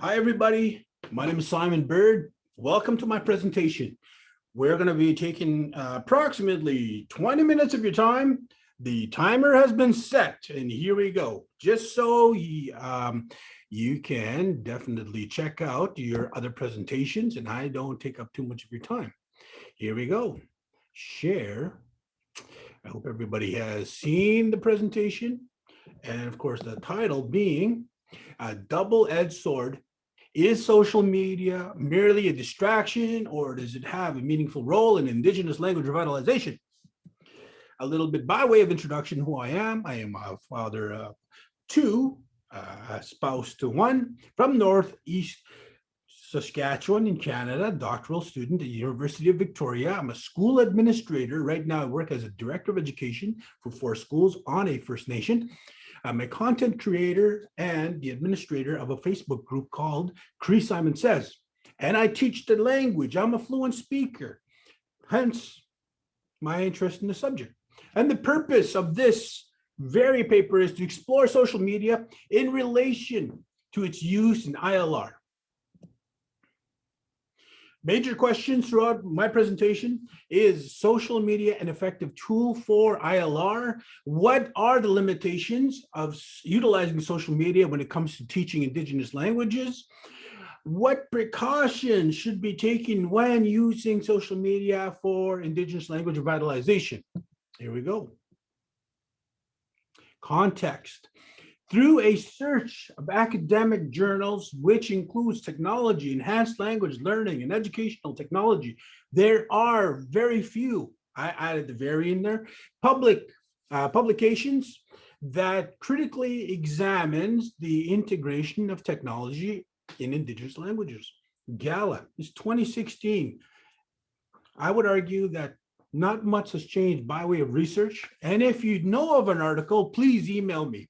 Hi, everybody. My name is Simon Bird. Welcome to my presentation. We're going to be taking uh, approximately 20 minutes of your time. The timer has been set and here we go. Just so you, um, you can definitely check out your other presentations and I don't take up too much of your time. Here we go. Share. I hope everybody has seen the presentation. And of course, the title being a double-edged sword is social media merely a distraction or does it have a meaningful role in indigenous language revitalization? A little bit by way of introduction, who I am. I am a father of two, a spouse to one from Northeast Saskatchewan in Canada, doctoral student at the University of Victoria. I'm a school administrator. Right now I work as a director of education for four schools on a First Nation. I'm a content creator and the administrator of a Facebook group called Cree Simon Says. And I teach the language. I'm a fluent speaker, hence my interest in the subject. And the purpose of this very paper is to explore social media in relation to its use in ILR. Major questions throughout my presentation is social media an effective tool for ILR? What are the limitations of utilizing social media when it comes to teaching indigenous languages? What precautions should be taken when using social media for indigenous language revitalization? Here we go. Context. Through a search of academic journals, which includes technology, enhanced language learning, and educational technology, there are very few, I added the very in there, public uh, publications that critically examines the integration of technology in indigenous languages. Galla is 2016. I would argue that not much has changed by way of research. And if you know of an article, please email me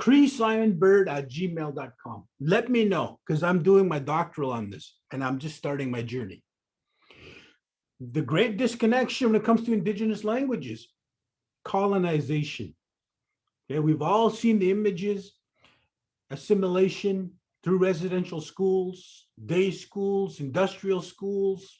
creesimonbird at gmail.com. Let me know because I'm doing my doctoral on this and I'm just starting my journey. The great disconnection when it comes to indigenous languages, colonization. Okay, we've all seen the images, assimilation through residential schools, day schools, industrial schools.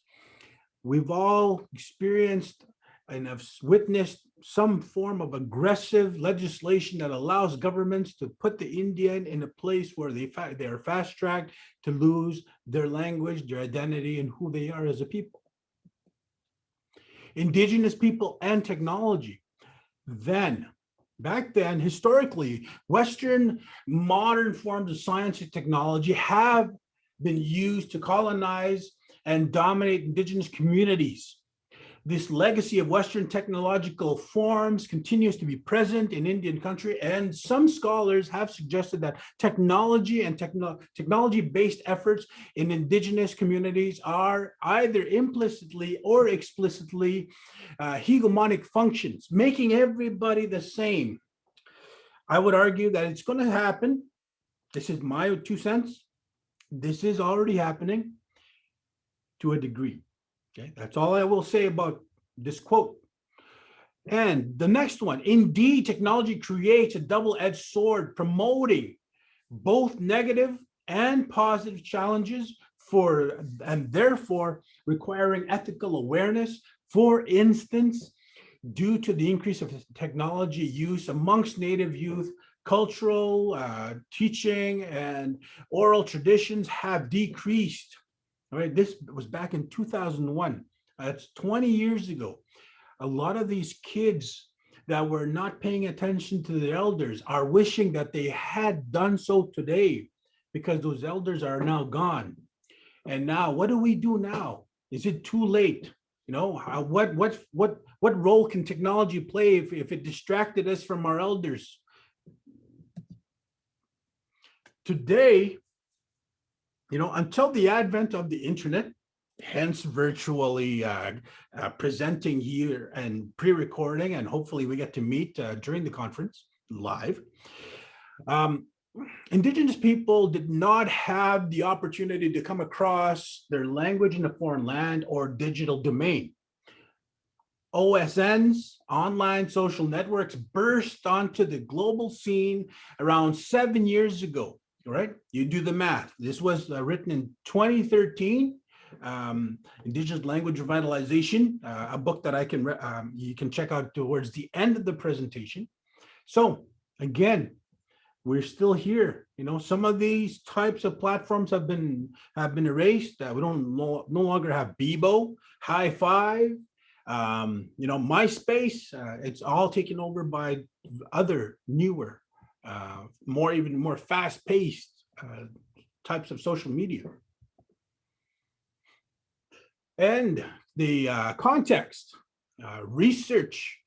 We've all experienced and have witnessed some form of aggressive legislation that allows governments to put the Indian in a place where they, they are fast tracked to lose their language, their identity, and who they are as a people. Indigenous people and technology. Then, back then, historically, Western modern forms of science and technology have been used to colonize and dominate indigenous communities this legacy of Western technological forms continues to be present in Indian country, and some scholars have suggested that technology and techno technology-based efforts in indigenous communities are either implicitly or explicitly uh, hegemonic functions, making everybody the same. I would argue that it's going to happen. This is my two cents. This is already happening to a degree. Okay, that's all I will say about this quote. And the next one, indeed, technology creates a double-edged sword promoting both negative and positive challenges for, and therefore requiring ethical awareness. For instance, due to the increase of technology use amongst Native youth, cultural uh, teaching and oral traditions have decreased right, this was back in 2001. That's 20 years ago. A lot of these kids that were not paying attention to the elders are wishing that they had done so today because those elders are now gone. And now what do we do now? Is it too late? You know, how, what, what, what, what role can technology play if, if it distracted us from our elders? Today, you know, until the advent of the internet, hence virtually uh, uh, presenting here and pre-recording, and hopefully we get to meet uh, during the conference live. Um, indigenous people did not have the opportunity to come across their language in a foreign land or digital domain. OSNs, online social networks burst onto the global scene around seven years ago right? You do the math. This was uh, written in 2013, um, Indigenous Language Revitalization, uh, a book that I can, um, you can check out towards the end of the presentation. So again, we're still here. You know, some of these types of platforms have been have been erased. Uh, we don't no, no longer have Bebo, Hi5, um, you know, MySpace. Uh, it's all taken over by other newer, uh, more even more fast-paced uh, types of social media. And the uh, context, uh, research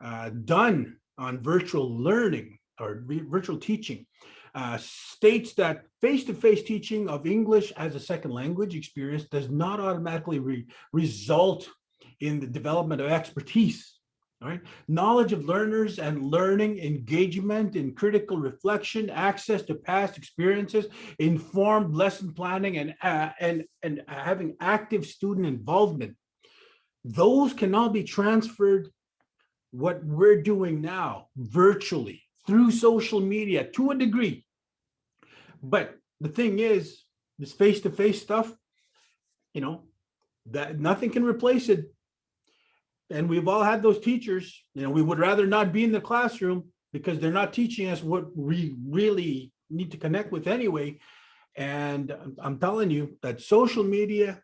uh, done on virtual learning or virtual teaching uh, states that face-to-face teaching of English as a second language experience does not automatically re- result in the development of expertise. All right, knowledge of learners and learning, engagement in critical reflection, access to past experiences, informed lesson planning, and uh, and and having active student involvement. Those cannot be transferred. What we're doing now virtually through social media to a degree. But the thing is, this face-to-face stuff, you know, that nothing can replace it. And we've all had those teachers, you know, we would rather not be in the classroom because they're not teaching us what we really need to connect with anyway. And I'm- telling you that social media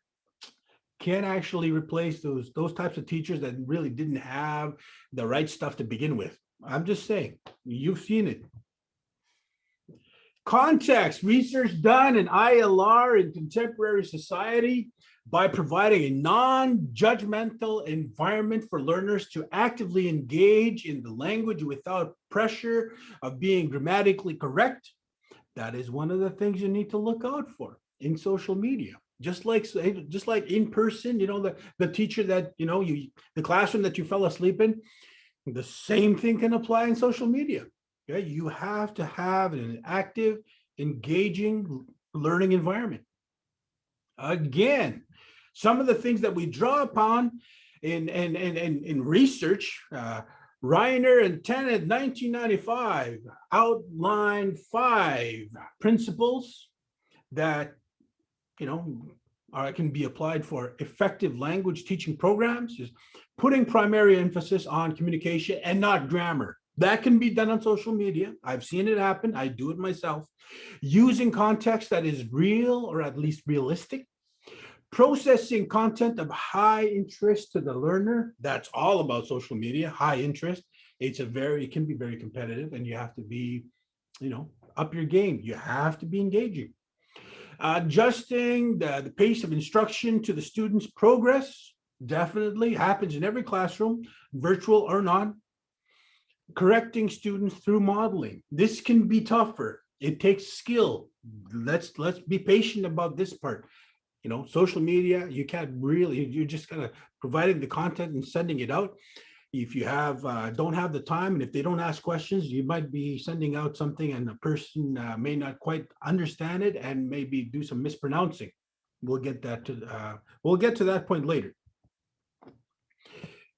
can actually replace those, those types of teachers that really didn't have the right stuff to begin with. I'm just saying, you've seen it. Context, research done in ILR in contemporary society by providing a non-judgmental environment for learners to actively engage in the language without pressure of being grammatically correct. That is one of the things you need to look out for in social media. Just like, just like in person, you know, the, the teacher that, you know, you, the classroom that you fell asleep in, the same thing can apply in social media. Okay, you have to have an active, engaging learning environment. Again, some of the things that we draw upon in in in in, in research, uh, Reyhner and Tennant, 1995, outline five principles that you know can be applied for effective language teaching programs. Is putting primary emphasis on communication and not grammar. That can be done on social media. I've seen it happen. I do it myself. Using context that is real or at least realistic. Processing content of high interest to the learner. That's all about social media, high interest. It's a very, it can be very competitive and you have to be, you know, up your game. You have to be engaging. Uh, adjusting the, the pace of instruction to the student's progress definitely happens in every classroom, virtual or not. Correcting students through modeling. This can be tougher. It takes skill. Let's let's be patient about this part. You know, social media, you can't really, you're just kind of providing the content and sending it out. If you have, uh, don't have the time, and if they don't ask questions, you might be sending out something and the person uh, may not quite understand it and maybe do some mispronouncing. We'll get that to, uh, we'll get to that point later.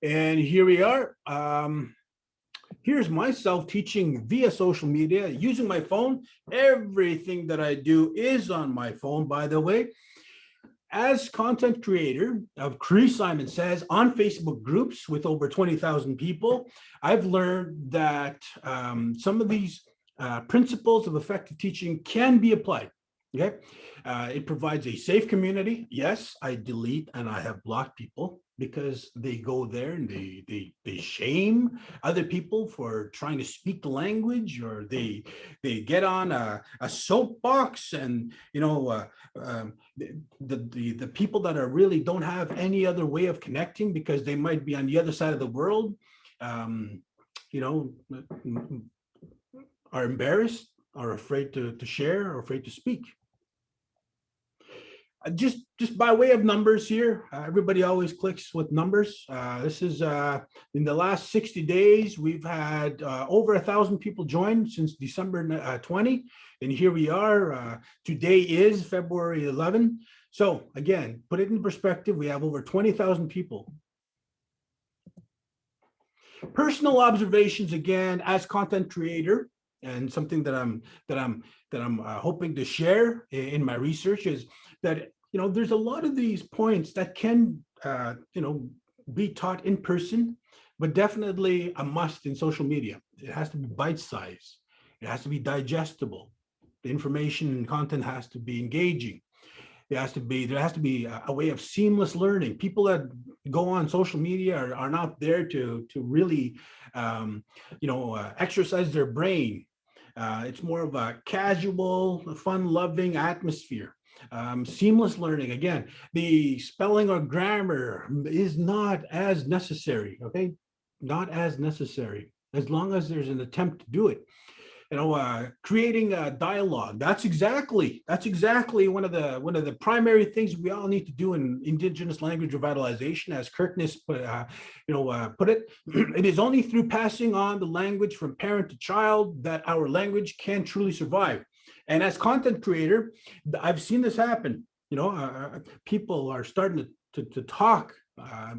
And here we are. Um, here's myself teaching via social media, using my phone. Everything that I do is on my phone, by the way. As content creator of Cree Simon Says on Facebook groups with over 20,000 people, I've learned that um, some of these uh, principles of effective teaching can be applied. Okay, uh, it provides a safe community. Yes, I delete and I have blocked people because they go there and they they they shame other people for trying to speak the language or they they get on a, a soapbox and you know uh, um, the, the the people that are really don't have any other way of connecting because they might be on the other side of the world um, you know are embarrassed are afraid to to share or afraid to speak just just by way of numbers here, uh, everybody always clicks with numbers. Uh, this is uh, in the last 60 days, we've had uh, over a thousand people join since December uh, 20. And here we are. today is February 11. So again, put it in perspective, we have over 20,000 people. Personal observations again, as content creator, and something that I'm that I'm that I'm uh, hoping to share in my research is that you know there's a lot of these points that can uh, you know be taught in person, but definitely a must in social media. It has to be bite-sized. It has to be digestible. The information and content has to be engaging. There has to be there has to be a, a way of seamless learning. People that go on social media are, are not there to to really um, you know uh, exercise their brain. Uh, it's more of a casual, fun-loving atmosphere. Um, seamless learning, again, the spelling or grammar is not as necessary, okay? Not as necessary, as long as there's an attempt to do it you know, uh, creating a dialogue. That's exactly, that's exactly one of the one of the primary things we all need to do in Indigenous language revitalization, as Kirkness, put, uh, you know, uh, put it. it is only through passing on the language from parent to child that our language can truly survive. And as content creator, I've seen this happen. You know, uh, uh, people are starting to to, to talk uh,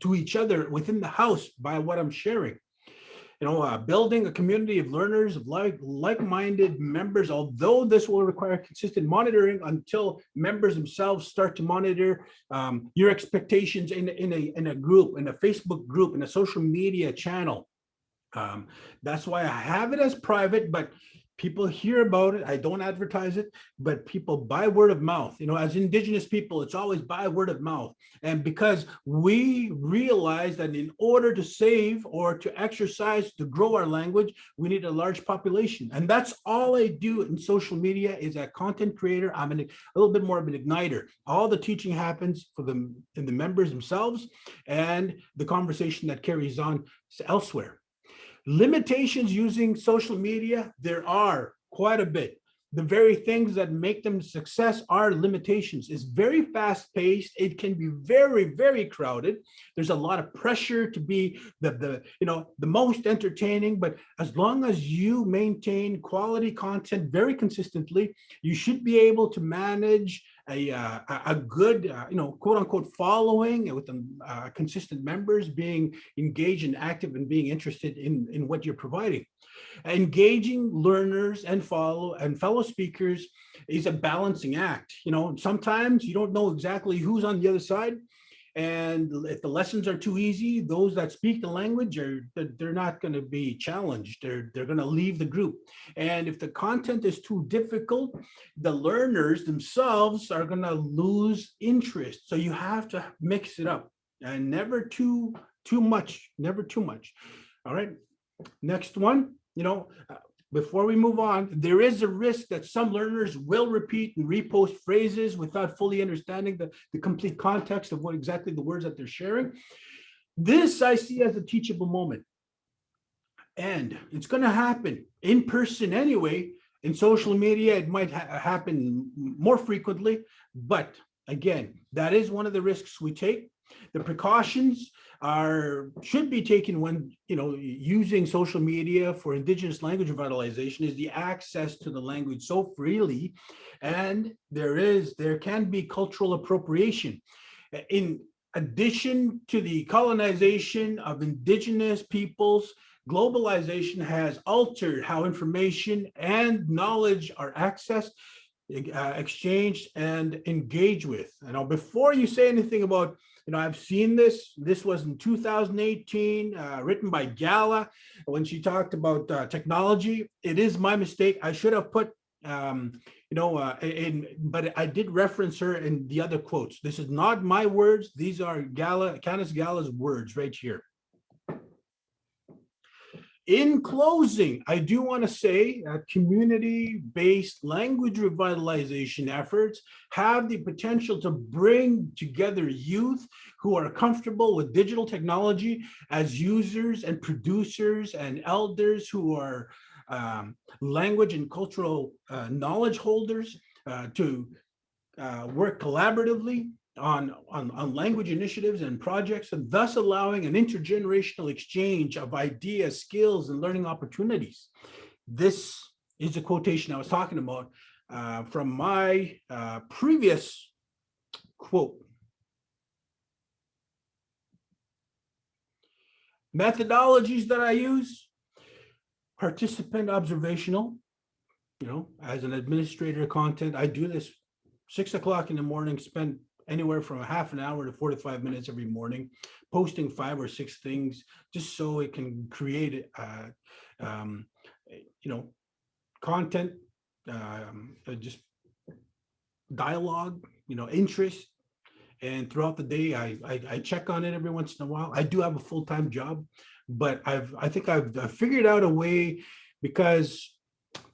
to each other within the house by what I'm sharing you know, uh, building a community of learners of like like-minded members, although this will require consistent monitoring until members themselves start to monitor um, your expectations in, in, a, in a group, in a Facebook group, in a social media channel. Um, that's why I have it as private, but people hear about it. I don't advertise it, but people by word of mouth, you know, as indigenous people, it's always by word of mouth. And because we realize that in order to save or to exercise, to grow our language, we need a large population. And that's all I do in social media is a content creator. I'm an, a little bit more of an igniter. All the teaching happens for them in the members themselves and the conversation that carries on elsewhere. Limitations using social media, there are quite a bit. The very things that make them success are limitations. It's very fast paced. It can be very, very crowded. There's a lot of pressure to be the, the, you know, the most entertaining, but as long as you maintain quality content very consistently, you should be able to manage a, uh, a good, uh, you know, quote unquote following with uh, consistent members being engaged and active and being interested in, in what you're providing. Engaging learners and follow and fellow speakers is a balancing act. You know, sometimes you don't know exactly who's on the other side. And if the lessons are too easy, those that speak the language are they're not going to be challenged. They're they're going to leave the group. And if the content is too difficult, the learners themselves are going to lose interest. So you have to mix it up and never too too much, never too much. All right. Next one, you know, before we move on, there is a risk that some learners will repeat and repost phrases without fully understanding the, the complete context of what exactly the words that they're sharing. This I see as a teachable moment. And it's going to happen in person anyway. In social media, it might ha happen more frequently. But again, that is one of the risks we take. The precautions are should be taken when you know using social media for indigenous language revitalization is the access to the language so freely and there is there can be cultural appropriation in addition to the colonization of indigenous peoples globalization has altered how information and knowledge are accessed uh, exchanged and engaged with. You know, before you say anything about you know, I've seen this. This was in 2018, uh, written by Galla when she talked about uh, technology. It is my mistake. I should have put, um, you know, uh, in, but I did reference her in the other quotes. This is not my words. These are Galla, Candace Galla's words right here. In closing, I do want to say that community-based language revitalization efforts have the potential to bring together youth who are comfortable with digital technology as users and producers and elders who are um, language and cultural uh, knowledge holders uh, to uh, work collaboratively on, on, on language initiatives and projects, and thus allowing an intergenerational exchange of ideas, skills, and learning opportunities. This is a quotation I was talking about uh, from my uh, previous quote. Methodologies that I use, participant observational. You know, as an administrator of content, I do this six o'clock in the morning, spend anywhere from a half an hour to 45 minutes every morning, posting five or six things just so it can create, uh, um, you know, content, um, just dialogue, you know, interest. And throughout the day, I, I, I check on it every once in a while. I do have a full-time job, but I've I think I've, I've figured out a way because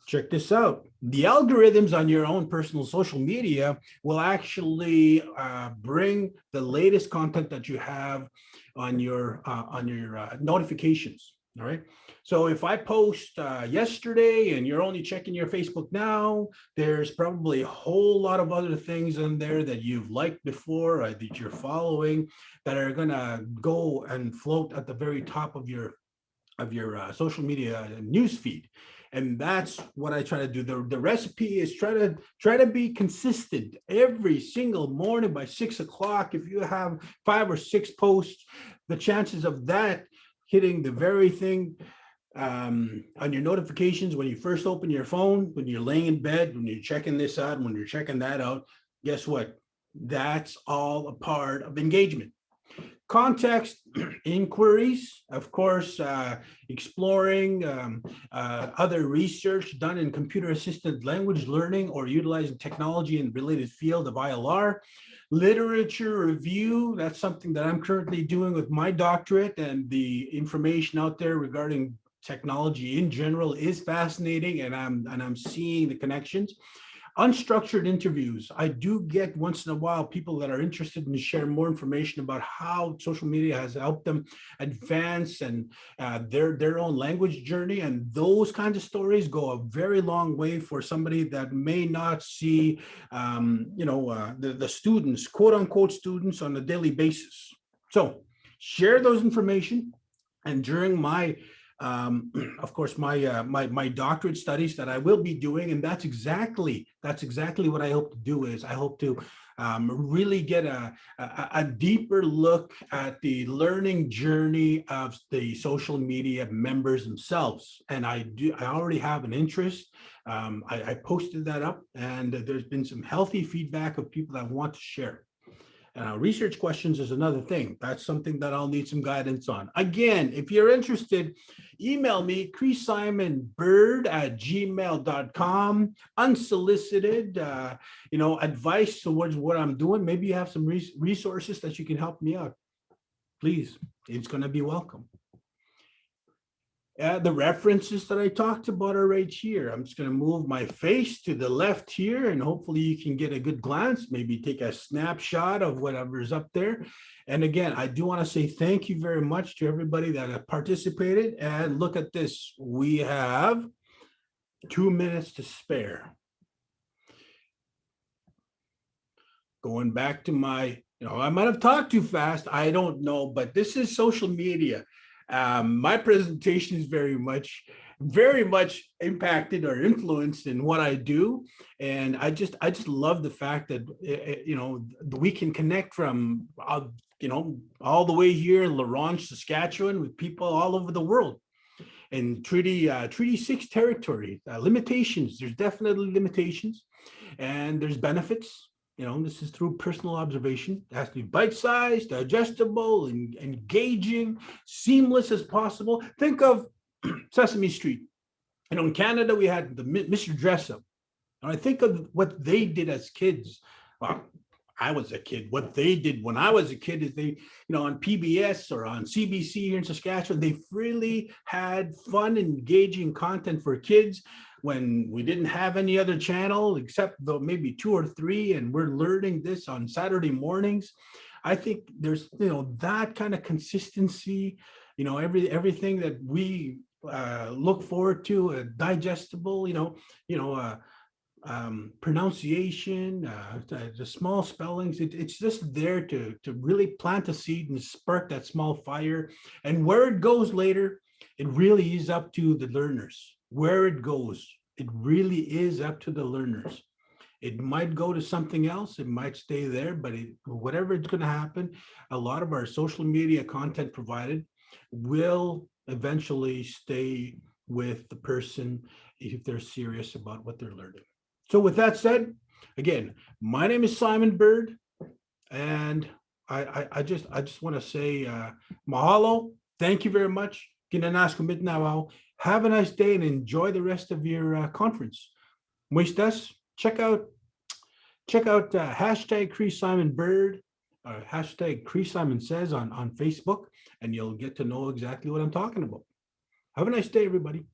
check this out. The algorithms on your own personal social media will actually uh, bring the latest content that you have on your uh, on your uh, notifications. All right. So if I post uh, yesterday and you're only checking your Facebook now, there's probably a whole lot of other things in there that you've liked before or that you're following that are going to go and float at the very top of your of your uh, social media news feed and that's what I try to do. The, the recipe is try to try to be consistent every single morning by six o'clock. If you have five or six posts, the chances of that hitting the very thing um, on your notifications when you first open your phone, when you're laying in bed, when you're checking this out, when you're checking that out, guess what? That's all a part of engagement. Context inquiries, of course, uh, exploring um, uh, other research done in computer assisted language learning or utilizing technology in the related field of ILR. Literature review, that's something that I'm currently doing with my doctorate and the information out there regarding technology in general is fascinating and I'm, and I'm seeing the connections. Unstructured interviews. I do get once in a while people that are interested in share more information about how social media has helped them advance and uh, their, their own language journey. And those kinds of stories go a very long way for somebody that may not see, um, you know, uh, the, the students, quote unquote students on a daily basis. So share those information. And during my um, of course, my, uh, my, my doctorate studies that I will be doing, and that's exactly, that's exactly what I hope to do is I hope to um, really get a, a, a, deeper look at the learning journey of the social media members themselves. And I do, I already have an interest. Um, I, I posted that up and there's been some healthy feedback of people that want to share. Uh, research questions is another thing. That's something that I'll need some guidance on. Again, if you're interested, email me, creesimonbird at gmail.com, unsolicited, uh, you know, advice towards what I'm doing. Maybe you have some res resources that you can help me out. Please, it's going to be welcome. Uh, the references that I talked about are right here. I'm just going to move my face to the left here and hopefully you can get a good glance, maybe take a snapshot of whatever's up there. And again, I do want to say thank you very much to everybody that participated and look at this. We have two minutes to spare. Going back to my, you know, I might have talked too fast. I don't know, but this is social media. Um, my presentation is very much, very much impacted or influenced in what I do. And I just, I just love the fact that, eh, eh, you know, we can connect from, uh, you know, all the way here in La Ronge, Saskatchewan with people all over the world. And Treaty, uh, Treaty 6 territory, uh, limitations, there's definitely limitations and there's benefits you know, this is through personal observation. It has to be bite-sized, digestible, and engaging, seamless as possible. Think of Sesame Street. You know, in Canada, we had the Mr. Dressup. And I think of what they did as kids. Well, I was a kid. What they did when I was a kid is they, you know, on PBS or on CBC here in Saskatchewan, they really had fun, engaging content for kids when we didn't have any other channel except though maybe two or three and we're learning this on Saturday mornings. I think there's, you know, that kind of consistency, you know, every everything that we uh, look forward to, uh, digestible, you know, you know, uh, um, pronunciation, uh, the, the, small spellings, it, it's just there to, to really plant a seed and spark that small fire. And where it goes later, it really is up to the learners where it goes, it really is up to the learners. It might go to something else, it might stay there, but it, whatever it's going to happen, a lot of our social media content provided will eventually stay with the person if they're serious about what they're learning. So with that said, again, my name is Simon Bird, and I, I, I just I just want to say uh, mahalo. Thank you very much. Have a nice day and enjoy the rest of your uh, conference. Muistas, check out check out uh, hashtag Cree Simon Bird or hashtag Cree Simon Says on, on Facebook, and you'll get to know exactly what I'm talking about. Have a nice day, everybody.